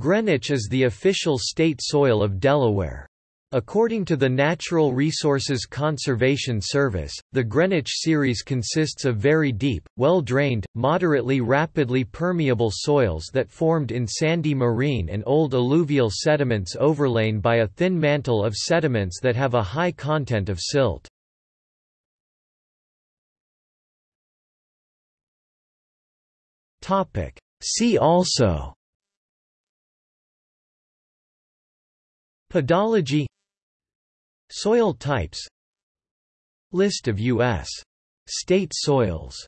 Greenwich is the official state soil of Delaware. According to the Natural Resources Conservation Service, the Greenwich series consists of very deep, well-drained, moderately rapidly permeable soils that formed in sandy marine and old alluvial sediments overlain by a thin mantle of sediments that have a high content of silt. See also Pedology Soil types List of U.S. state soils